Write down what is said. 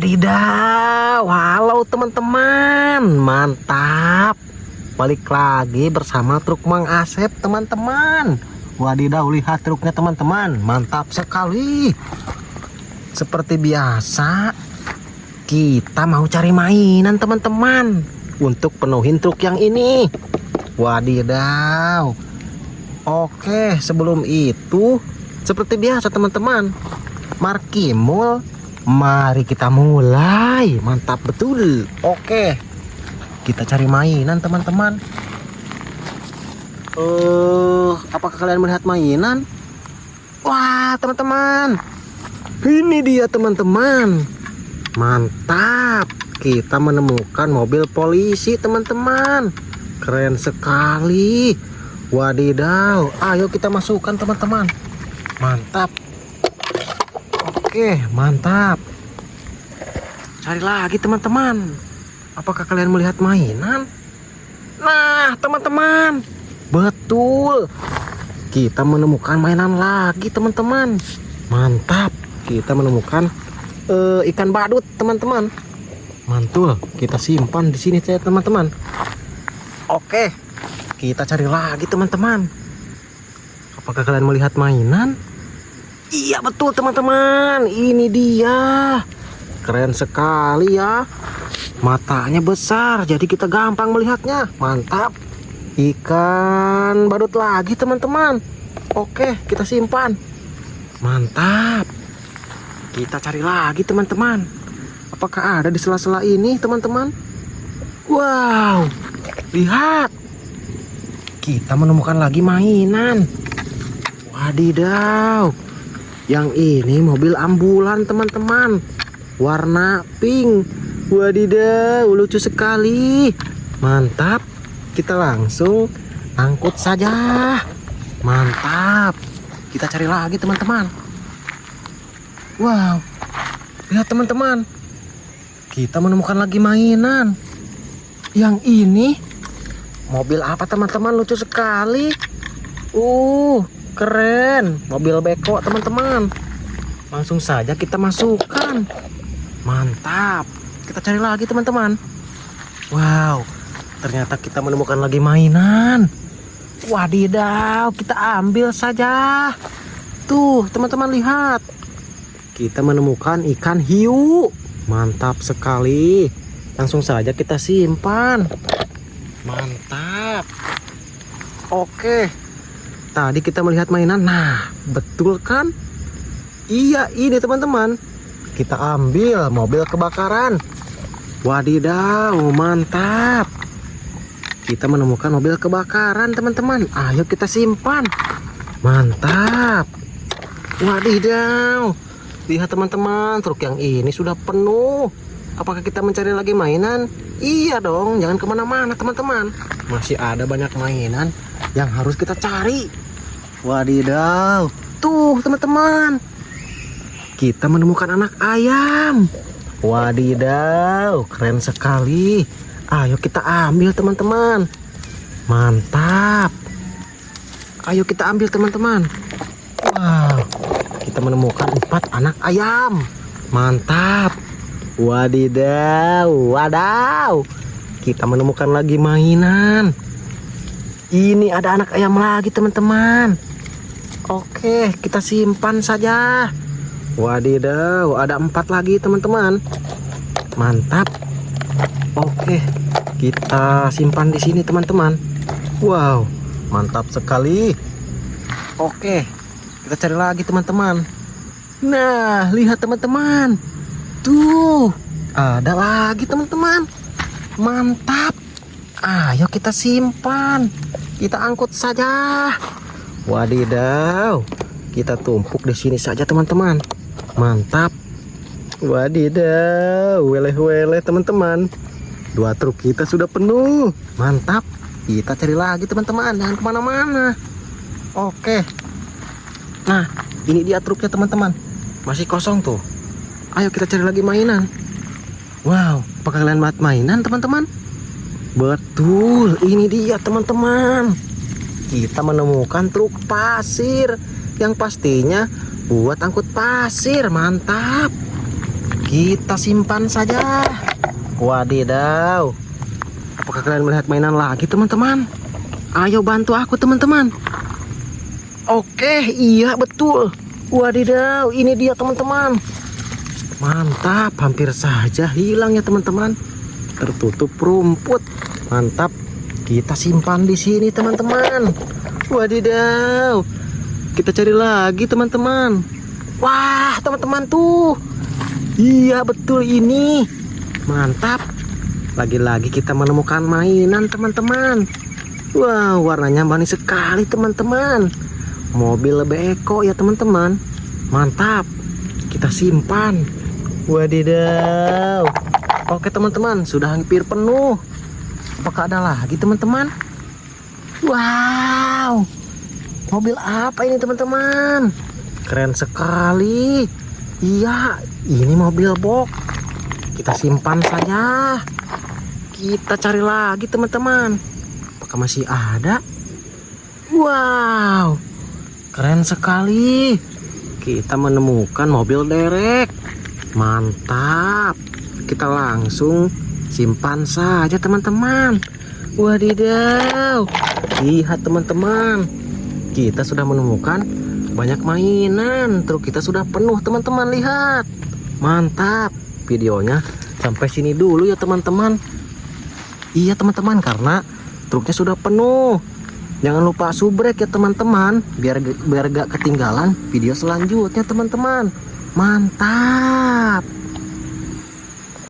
Wadidaw, halo teman-teman, mantap. Balik lagi bersama truk Mang Asep teman-teman. Wadidaw, lihat truknya teman-teman, mantap sekali. Seperti biasa, kita mau cari mainan teman-teman untuk penuhin truk yang ini. Wadidaw. Oke, sebelum itu seperti biasa teman-teman, Markimul Mari kita mulai. Mantap betul. Oke. Kita cari mainan, teman-teman. Uh, apakah kalian melihat mainan? Wah, teman-teman. Ini dia, teman-teman. Mantap. Kita menemukan mobil polisi, teman-teman. Keren sekali. Wadidaw. Ayo kita masukkan, teman-teman. Mantap. Oke, mantap. Cari lagi teman-teman. Apakah kalian melihat mainan? Nah, teman-teman. Betul. Kita menemukan mainan lagi, teman-teman. Mantap. Kita menemukan uh, ikan badut, teman-teman. Mantul. Kita simpan di sini saya, teman-teman. Oke. Kita cari lagi, teman-teman. Apakah kalian melihat mainan? Iya betul teman-teman. Ini dia. Keren sekali ya. Matanya besar Jadi kita gampang melihatnya. Mantap. Ikan badut lagi teman-teman. Oke kita simpan. Mantap. Kita cari lagi teman-teman. Apakah ada di sela-sela ini teman-teman? Wow. Lihat. Kita menemukan lagi mainan. Wadidaw yang ini mobil ambulan teman-teman. Warna pink. Wadidaw lucu sekali. Mantap. Kita langsung angkut saja. Mantap. Kita cari lagi teman-teman. Wow. Lihat teman-teman. Kita menemukan lagi mainan. Yang ini. Mobil apa teman-teman? Lucu sekali. Uh keren. Mobil beko teman-teman. Langsung saja kita masukkan. Mantap. Kita cari lagi teman-teman. Wow. Ternyata kita menemukan lagi mainan. Wadidaw kita ambil saja. Tuh teman-teman lihat. Kita menemukan ikan hiu. Mantap sekali. Langsung saja kita simpan. Mantap. Oke Tadi kita melihat mainan. Nah, betul kan? Iya, ini teman-teman. Kita ambil mobil kebakaran. Wadidaw, mantap. Kita menemukan mobil kebakaran, teman-teman. Ayo kita simpan. Mantap. Wadidaw. Lihat teman-teman, truk yang ini sudah penuh. Apakah kita mencari lagi mainan? Iya dong, jangan ke mana-mana teman-teman. Masih ada banyak mainan yang harus kita cari. Wadidaw, tuh teman-teman, kita menemukan anak ayam. Wadidaw, keren sekali. Ayo kita ambil teman-teman. Mantap. Ayo kita ambil teman-teman. Wow, kita menemukan empat anak ayam. Mantap. Wadidaw, wadaw. Kita menemukan lagi mainan. Ini ada anak ayam lagi teman-teman. Oke, kita simpan saja. Wadidaw, ada empat lagi teman-teman. Mantap. Oke, kita simpan di sini teman-teman. Wow, mantap sekali. Oke, kita cari lagi teman-teman. Nah, lihat teman-teman. Tuh, ada lagi teman-teman. Mantap. Ayo kita simpan. Kita angkut saja. Wadidaw. Kita tumpuk di sini saja teman-teman. Mantap. Wadidaw. Weleh-weleh teman-teman. Dua truk kita sudah penuh. Mantap. Kita cari lagi teman-teman. Jangan ke mana-mana. Oke. Nah, ini dia truknya teman-teman. Masih kosong tuh. Ayo kita cari lagi mainan. Wow, apakah kalian mainan teman-teman? Betul, ini dia teman-teman. Kita menemukan truk pasir yang pastinya buat angkut pasir. Mantap. kita simpan saja. Wadidaw. Apakah kalian melihat mainan lagi teman-teman? Ayo bantu aku teman-teman. Oke, iya betul. Wadidaw, ini dia teman-teman. Mantap, hampir saja hilang ya teman-teman. Tertutup rumput. Mantap. Kita simpan di sini teman-teman. Wadidaw. Kita cari lagi teman-teman. Wah, teman-teman tuh. Iya, betul ini. Mantap. Lagi-lagi kita menemukan mainan teman-teman. Wah, warnanya manis sekali teman-teman. Mobil lebih eko ya teman-teman. Mantap. Kita simpan. Wadidaw. Oke teman-teman, sudah hampir penuh. Apakah ada lagi teman-teman? Wow. Mobil apa ini teman-teman? Keren sekali. Iya, ini mobil box. Kita simpan saja. Kita cari lagi teman-teman. Apakah masih ada? Wow. Keren sekali. Kita menemukan mobil derek. Mantap. Kita langsung simpan saja teman-teman. Wadidaw. Lihat teman-teman. Kita sudah menemukan banyak mainan. Truk kita sudah penuh teman-teman. Lihat. Mantap. Videonya sampai sini dulu ya teman-teman. Iya teman-teman karena truknya sudah penuh. Jangan lupa subrek ya teman-teman biar biar gak ketinggalan video selanjutnya teman-teman. Mantap.